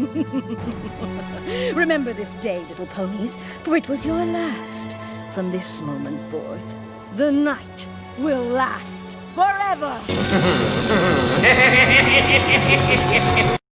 Remember this day, little ponies, for it was your last. From this moment forth, the night will last forever.